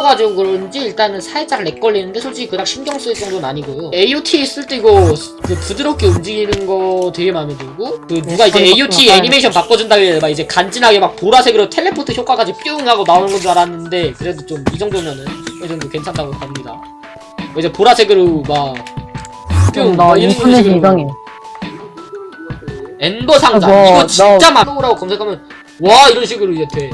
튀겨가지고 그런지 일단은 살짝 렉 걸리는데 솔직히 그닥 신경 쓸 정도는 아니고요. AOT 쓸때 이거 그 부드럽게 움직이는 거 되게 마음에 들고 그 네, 누가 이제 AOT 애니메이션 바꿔준다길래 막 이제 간지나게 막 보라색으로 텔레포트 효과까지 뿅 하고 나오는 건 줄 알았는데 그래도 좀 이 정도면은 이 정도 괜찮다고 봅니다. 뭐 이제 보라색으로 막 뿅, 음, 나 인터넷이 이상해. 엔더 상자. 아, 뭐, 이거 진짜 나- 막 떠오라고 검색하면 와 이런 식으로 이제 돼.